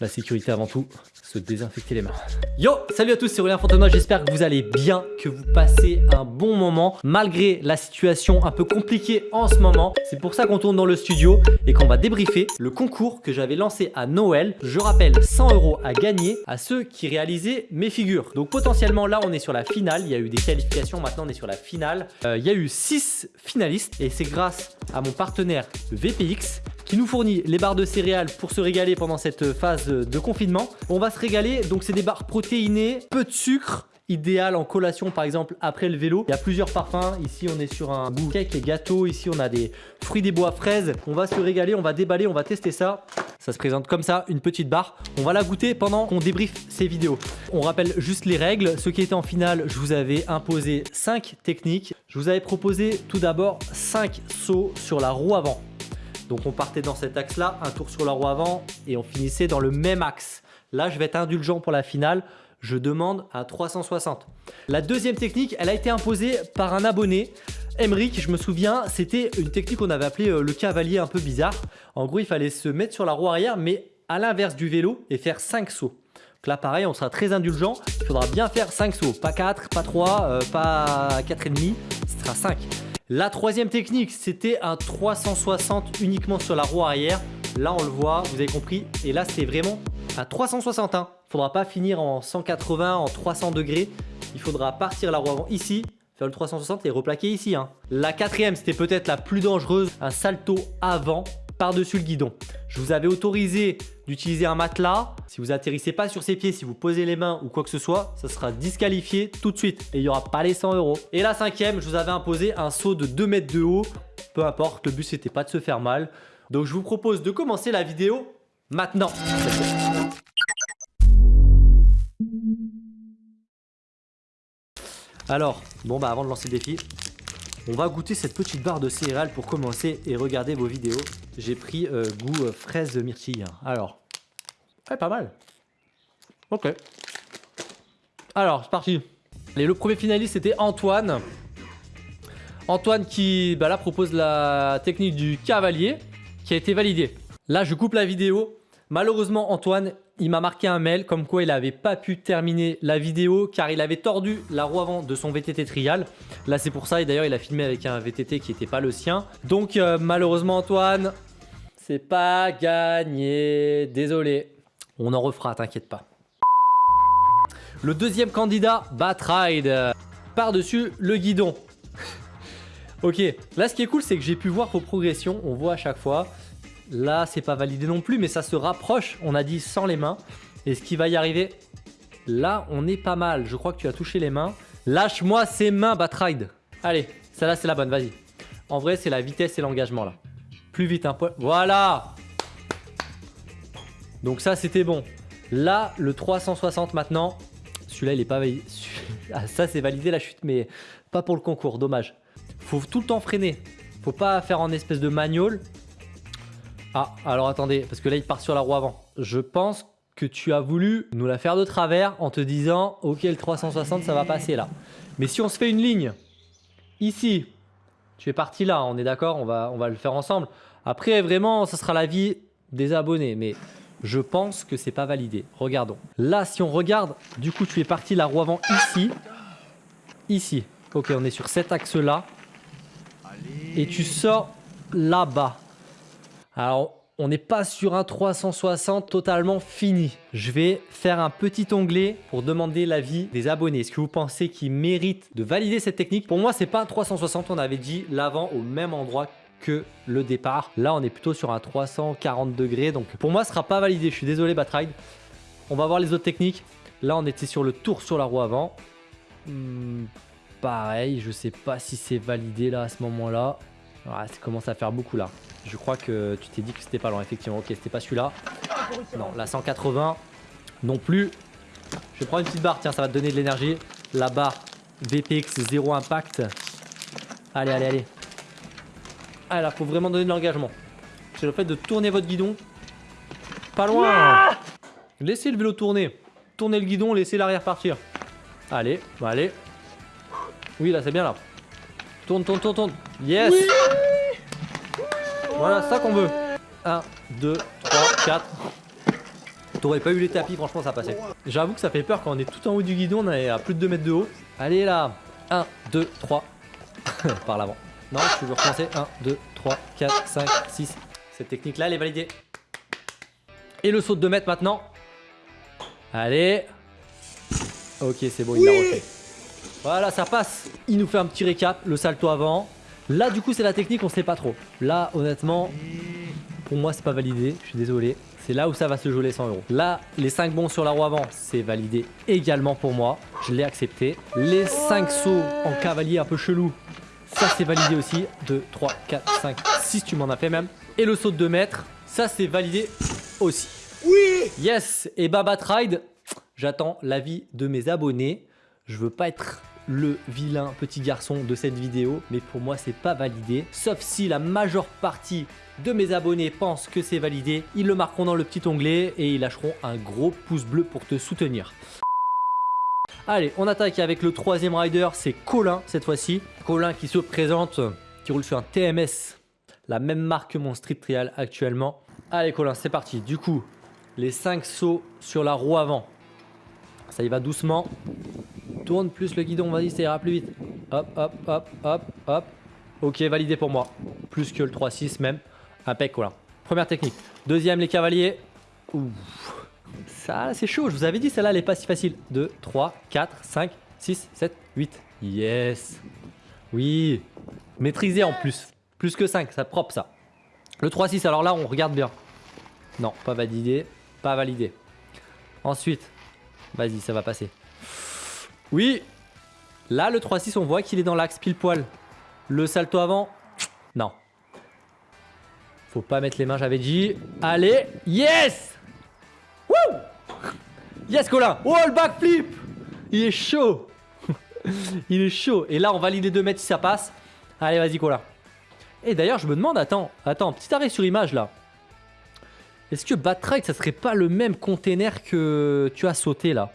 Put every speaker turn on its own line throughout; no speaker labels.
La sécurité avant tout, se désinfecter les mains. Yo, salut à tous, c'est Aurélien Fontenoy, j'espère que vous allez bien, que vous passez un bon moment malgré la situation un peu compliquée en ce moment. C'est pour ça qu'on tourne dans le studio et qu'on va débriefer le concours que j'avais lancé à Noël. Je rappelle 100 euros à gagner à ceux qui réalisaient mes figures. Donc potentiellement là on est sur la finale, il y a eu des qualifications, maintenant on est sur la finale. Euh, il y a eu 6 finalistes et c'est grâce à mon partenaire VPX qui nous fournit les barres de céréales pour se régaler pendant cette phase de confinement. On va se régaler, donc c'est des barres protéinées, peu de sucre, idéal en collation par exemple après le vélo. Il y a plusieurs parfums. Ici on est sur un goût cake et gâteau. Ici on a des fruits des bois fraises. On va se régaler, on va déballer, on va tester ça. Ça se présente comme ça, une petite barre. On va la goûter pendant qu'on débriefe ces vidéos. On rappelle juste les règles. Ceux qui étaient en finale, je vous avais imposé 5 techniques. Je vous avais proposé tout d'abord 5 sauts sur la roue avant. Donc on partait dans cet axe-là, un tour sur la roue avant et on finissait dans le même axe. Là, je vais être indulgent pour la finale. Je demande à 360. La deuxième technique, elle a été imposée par un abonné. Emric, je me souviens, c'était une technique qu'on avait appelée euh, le cavalier un peu bizarre. En gros, il fallait se mettre sur la roue arrière, mais à l'inverse du vélo et faire 5 sauts. Donc là, pareil, on sera très indulgent. Il faudra bien faire 5 sauts. Pas 4, pas 3, euh, pas 4,5. Ce sera 5. La troisième technique, c'était un 360 uniquement sur la roue arrière. Là, on le voit, vous avez compris. Et là, c'est vraiment un 360. Il ne faudra pas finir en 180, en 300 degrés. Il faudra partir la roue avant ici, faire le 360 et replaquer ici. Hein. La quatrième, c'était peut-être la plus dangereuse, un salto avant par-dessus le guidon. Je vous avais autorisé d'utiliser un matelas. Si vous atterrissez pas sur ses pieds, si vous posez les mains ou quoi que ce soit, ça sera disqualifié tout de suite et il n'y aura pas les 100 euros. Et la cinquième, je vous avais imposé un saut de 2 mètres de haut. Peu importe, le but c'était pas de se faire mal. Donc je vous propose de commencer la vidéo maintenant. Alors, bon bah avant de lancer le défi, on va goûter cette petite barre de céréales pour commencer et regarder vos vidéos. J'ai pris euh, goût euh, fraise myrtille. Alors, ouais, pas mal. Ok. Alors, c'est parti. Le premier finaliste, c'était Antoine. Antoine qui, bah là, propose la technique du cavalier qui a été validée. Là, je coupe la vidéo. Malheureusement, Antoine, il m'a marqué un mail comme quoi il n'avait pas pu terminer la vidéo car il avait tordu la roue avant de son VTT trial. Là, c'est pour ça. Et d'ailleurs, il a filmé avec un VTT qui n'était pas le sien. Donc, euh, malheureusement, Antoine, c'est pas gagné. Désolé. On en refera, t'inquiète pas. Le deuxième candidat, Batride. Par-dessus le guidon. ok, là ce qui est cool c'est que j'ai pu voir vos progressions, on voit à chaque fois. Là, c'est pas validé non plus, mais ça se rapproche. On a dit sans les mains. Et ce qui va y arriver, là, on est pas mal. Je crois que tu as touché les mains. Lâche-moi ces mains, Batride. Allez, celle-là, c'est la bonne, vas-y. En vrai, c'est la vitesse et l'engagement, là. Vite, un peu. Voilà Donc ça, c'était bon. Là, le 360 maintenant. Celui-là, il est pas validé. Ah, ça, c'est validé la chute, mais pas pour le concours. Dommage. Faut tout le temps freiner. Faut pas faire en espèce de manual. Ah, alors attendez, parce que là, il part sur la roue avant. Je pense que tu as voulu nous la faire de travers en te disant « Ok, le 360, ça va passer là. » Mais si on se fait une ligne, ici, tu es parti là, on est d'accord, on va le faire ensemble. Après, vraiment, ça sera l'avis des abonnés, mais je pense que c'est pas validé. Regardons. Là, si on regarde, du coup, tu es parti la roue avant ici. Ici. Ok, on est sur cet axe-là. Et tu sors là-bas. Alors, on n'est pas sur un 360 totalement fini. Je vais faire un petit onglet pour demander l'avis des abonnés. Est-ce que vous pensez qu'ils méritent de valider cette technique? Pour moi, c'est pas un 360. On avait dit l'avant au même endroit que le départ. Là, on est plutôt sur un 340 degrés. Donc, pour moi, ce sera pas validé. Je suis désolé, Batride. On va voir les autres techniques. Là, on était sur le tour sur la roue avant. Hmm, pareil, je sais pas si c'est validé là à ce moment-là. ça commence à faire beaucoup là. Je crois que tu t'es dit que c'était pas loin, effectivement. Ok, c'était pas celui-là. Non, la 180 non plus. Je prendre une petite barre, tiens, ça va te donner de l'énergie. La barre VPX 0 impact. Allez, allez, allez. Ah là, faut vraiment donner de l'engagement. C'est le fait de tourner votre guidon. Pas loin Laissez le vélo tourner. Tournez le guidon, laissez l'arrière partir. Allez, allez. Oui, là, c'est bien là. Tourne, tourne, tourne, tourne. Yes voilà, ça qu'on veut. 1, 2, 3, 4. T'aurais pas eu les tapis, franchement, ça passait. J'avoue que ça fait peur quand on est tout en haut du guidon, on est à plus de 2 mètres de haut. Allez là 1, 2, 3. Par l'avant. Non, tu veux recommencer 1, 2, 3, 4, 5, 6. Cette technique-là, elle est validée. Et le saut de 2 mètres maintenant. Allez. Ok, c'est bon, il l'a refait. Voilà, ça passe. Il nous fait un petit récap, le salto avant. Là, du coup, c'est la technique, on sait pas trop. Là, honnêtement, pour moi, c'est pas validé. Je suis désolé. C'est là où ça va se jouer les 100 euros. Là, les 5 bons sur la roue avant, c'est validé également pour moi. Je l'ai accepté. Les 5 sauts en cavalier un peu chelou, ça c'est validé aussi. 2, 3, 4, 5, 6, tu m'en as fait même. Et le saut de 2 mètres, ça c'est validé aussi.
Oui
Yes Et Baba Ride, j'attends l'avis de mes abonnés. Je veux pas être le vilain petit garçon de cette vidéo, mais pour moi c'est pas validé. Sauf si la majeure partie de mes abonnés pensent que c'est validé, ils le marqueront dans le petit onglet et ils lâcheront un gros pouce bleu pour te soutenir. Allez, on attaque avec le troisième rider, c'est Colin cette fois-ci. Colin qui se présente, qui roule sur un TMS, la même marque que mon Street Trial actuellement. Allez Colin, c'est parti. Du coup, les 5 sauts sur la roue avant. Ça y va doucement. Tourne plus le guidon, vas-y, ça ira plus vite. Hop, hop, hop, hop, hop. Ok, validé pour moi. Plus que le 3-6 même. Impec, Colin. Première technique. Deuxième, les cavaliers. Ouh. Ça, c'est chaud. Je vous avais dit, celle-là, elle est pas si facile. 2, 3, 4, 5, 6, 7, 8. Yes. Oui. Maîtrisé en plus. Plus que 5, ça propre ça. Le 3-6, alors là, on regarde bien. Non, pas validé. Pas validé. Ensuite, vas-y, ça va passer. Oui. Là, le 3-6, on voit qu'il est dans l'axe pile poil. Le salto avant, non. Faut pas mettre les mains, j'avais dit. Allez, yes Yes, Colin Oh, le backflip Il est chaud Il est chaud. Et là, on valide les 2 mètres si ça passe. Allez, vas-y, Colin. Et d'ailleurs, je me demande, attends, attends, petit arrêt sur image, là. Est-ce que Batride, ça serait pas le même container que tu as sauté, là?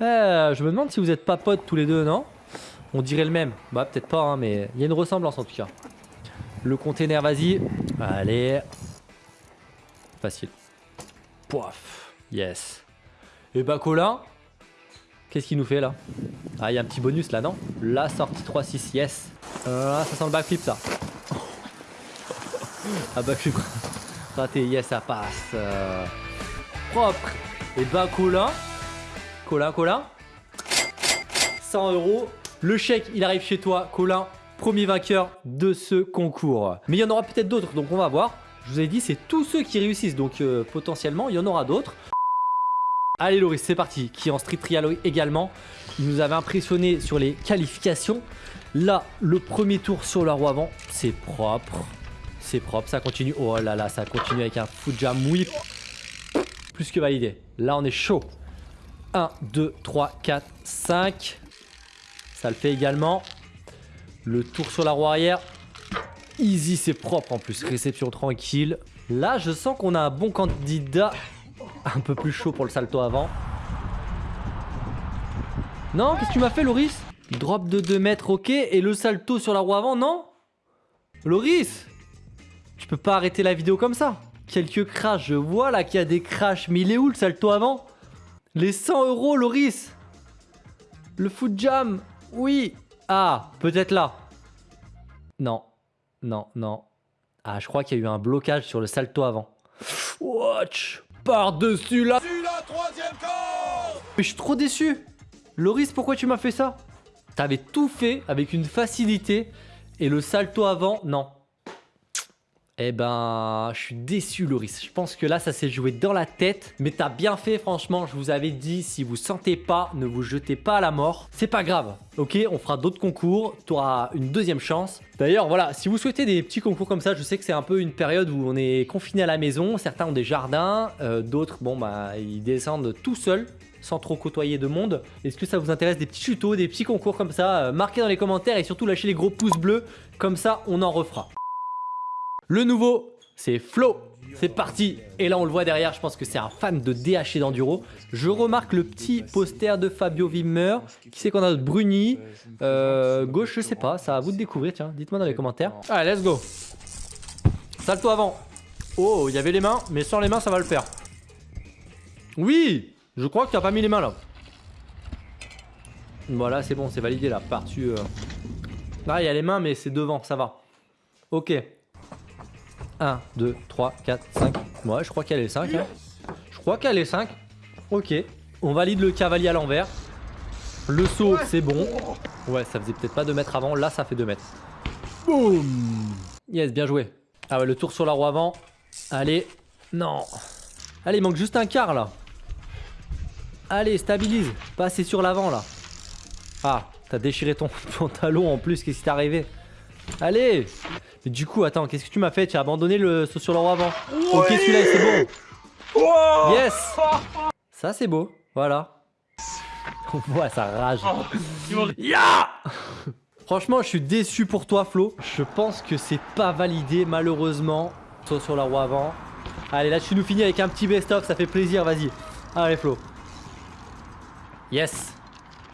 Euh, Je me demande si vous êtes pas potes tous les deux, non? On dirait le même. Bah, peut-être pas, hein, mais il y a une ressemblance, en tout cas. Le container, vas-y. Allez. Facile. Poif. Yes. Et bah Colin, qu'est-ce qu'il nous fait là? Ah, il y a un petit bonus là, non? La sortie 3-6, yes. Ah, ça sent le backflip ça. ah, backflip. Raté, yes, ça passe. Euh, propre. Et bah Colin, Colin, Colin. 100 euros. Le chèque, il arrive chez toi, Colin premier vainqueur de ce concours. Mais il y en aura peut-être d'autres, donc on va voir. Je vous ai dit, c'est tous ceux qui réussissent, donc euh, potentiellement, il y en aura d'autres. Allez Loris, c'est parti, qui est en Street Trial également. Il nous avait impressionné sur les qualifications. Là, le premier tour sur la roue avant, c'est propre. C'est propre, ça continue. Oh là là, ça continue avec un foot jam whip. Plus que validé. Là, on est chaud. 1, 2, 3, 4, 5. Ça le fait également. Le tour sur la roue arrière. Easy, c'est propre en plus. Réception tranquille. Là, je sens qu'on a un bon candidat. Un peu plus chaud pour le salto avant. Non, qu'est-ce que tu m'as fait, Loris? Drop de 2 mètres, ok. Et le salto sur la roue avant, non? Loris Tu peux pas arrêter la vidéo comme ça. Quelques crashs, je vois là qu'il y a des crashs. Mais il est où le salto avant? Les 100 euros, Loris Le foot jam Oui ah, peut-être là. Non, non, non. Ah, je crois qu'il y a eu un blocage sur le salto avant. Watch Par-dessus là Mais je suis trop déçu. Loris, pourquoi tu m'as fait ça? T'avais tout fait avec une facilité et le salto avant, non. Eh ben, je suis déçu Loris. Je pense que là, ça s'est joué dans la tête. Mais t'as bien fait, franchement. Je vous avais dit, si vous sentez pas, ne vous jetez pas à la mort. C'est pas grave, ok? On fera d'autres concours. Tu auras une deuxième chance. D'ailleurs, voilà, si vous souhaitez des petits concours comme ça, je sais que c'est un peu une période où on est confiné à la maison. Certains ont des jardins, euh, d'autres, bon, bah, ils descendent tout seuls sans trop côtoyer de monde. Est-ce que ça vous intéresse des petits tutos, des petits concours comme ça? Euh, Marquez dans les commentaires et surtout lâchez les gros pouces bleus. Comme ça, on en refera. Le nouveau, c'est Flo. C'est parti Et là on le voit derrière, je pense que c'est un fan de DH et d'enduro. Je remarque le petit poster de Fabio Wimmer. Qui c'est qu'on a Bruni. Euh, gauche, je sais pas, ça à vous de découvrir, tiens. Dites-moi dans les commentaires. Allez, let's go Salto avant Oh, il y avait les mains, mais sans les mains, ça va le faire. Oui Je crois que t'as pas mis les mains là. Voilà, c'est bon, c'est validé là. Par-dessus. euh. Ah, il y a les mains, mais c'est devant, ça va. Ok. 1, 2, 3, 4, 5. Ouais, je crois qu'elle est 5. hein. Je crois qu'elle est 5. Ok. On valide le cavalier à l'envers. Le saut, c'est bon. Ouais, ça faisait peut-être pas 2 mètres avant. Là, ça fait 2 mètres. Boum Yes, bien joué. Ah ouais, le tour sur la roue avant. Allez. Non. Allez, il manque juste un quart là. Allez, stabilise. Passez sur l'avant là. Ah, t'as déchiré ton pantalon en plus. Qu'est-ce qui t'est arrivé? Allez du coup, attends, qu'est-ce que tu m'as fait? Tu as abandonné le saut sur la roue avant. Ok, celui-là, c'est bon. Yes Ça, c'est beau. Voilà. On voit sa rage. Ya Franchement, je suis déçu pour toi, Flo. Je pense que c'est pas validé, malheureusement. Saut sur la roue avant. Allez, là, tu nous finis avec un petit best-of. Ça fait plaisir, vas-y. Allez, Flo. Yes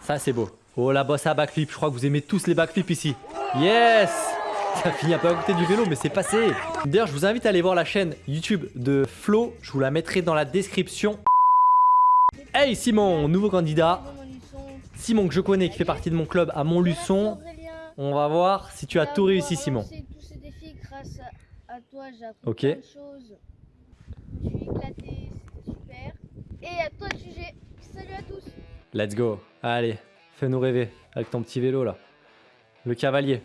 Ça, c'est beau. Oh, la bosse à backflip. Je crois que vous aimez tous les backflips ici. Yes Ça finit un peu à côté du vélo, mais c'est passé. D'ailleurs, je vous invite à aller voir la chaîne YouTube de Flo. Je vous la mettrai dans la description. Hey Simon, nouveau candidat. Simon que je connais, qui fait partie de mon club à Montluçon. On va voir si tu as tout réussi, Simon.
à, à
Ok.
Et à toi le sujet. Salut à tous.
Let's go. Allez, fais-nous rêver avec ton petit vélo là. Le cavalier.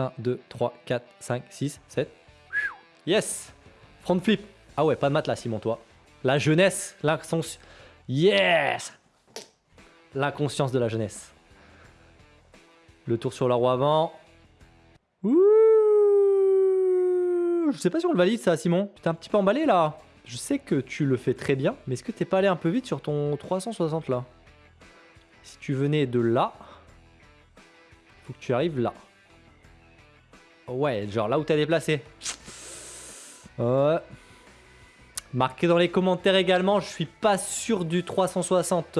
1, 2, 3, 4, 5, 6, 7. Yes Front flip. Ah ouais, pas de matelas, Simon, toi. La jeunesse, l'inconscience. Yes L'inconscience de la jeunesse. Le tour sur la roue avant. Ouh Je sais pas si on le valide ça, Simon. Tu t'es un petit peu emballé là. Je sais que tu le fais très bien, mais est-ce que t'es pas allé un peu vite sur ton 360 là? Si tu venais de là, faut que tu arrives là. Ouais, genre là où t'as déplacé. Ouais. Marquez dans les commentaires également, je suis pas sûr du 360.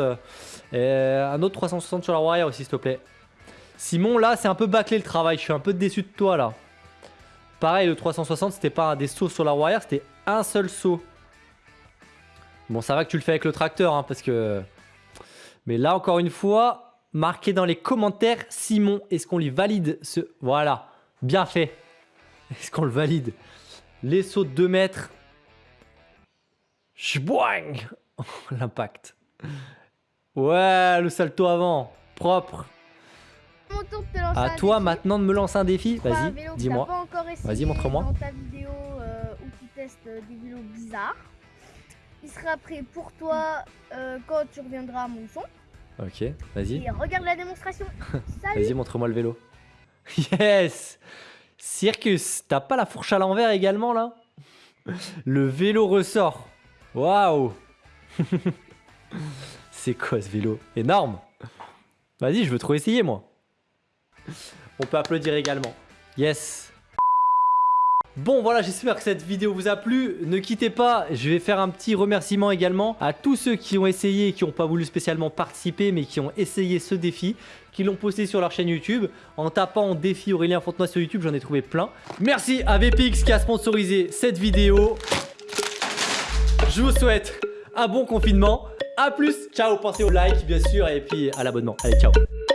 Euh, un autre 360 sur la arrière aussi, s'il te plaît. Simon, là, c'est un peu bâclé le travail. Je suis un peu déçu de toi, là. Pareil, le 360, c'était pas un des sauts sur la arrière, c'était un seul saut. Bon, ça va que tu le fais avec le tracteur, hein, parce que... Mais là, encore une fois, marquez dans les commentaires, Simon, est-ce qu'on lui valide ce... Voilà, bien fait. Est-ce qu'on le valide? Les sauts de 2 mètres. Chboing L'impact. Ouais, le salto avant. Propre.
Mon tour de te lancer
À toi
défi.
maintenant de me lancer un défi. Vas-y, dis-moi. Vas-y, montre-moi.
Dans ta vidéo euh, où tu testes euh, des vélos bizarres. Il sera prêt pour toi euh, quand tu reviendras à mon son.
Ok, vas-y.
Et regarde la démonstration.
Vas-y, montre-moi le vélo. Yes Circus, t'as pas la fourche à l'envers également là? Le vélo ressort. Waouh C'est quoi ce vélo? Énorme Vas-y, je veux trop essayer moi. On peut applaudir également. Yes Bon voilà, j'espère que cette vidéo vous a plu. Ne quittez pas, je vais faire un petit remerciement également à tous ceux qui ont essayé qui n'ont pas voulu spécialement participer, mais qui ont essayé ce défi, qui l'ont posté sur leur chaîne YouTube. En tapant défi Aurélien Fontenoy sur YouTube, j'en ai trouvé plein. Merci à VPX qui a sponsorisé cette vidéo. Je vous souhaite un bon confinement. A plus, ciao, pensez au like bien sûr et puis à l'abonnement. Allez, ciao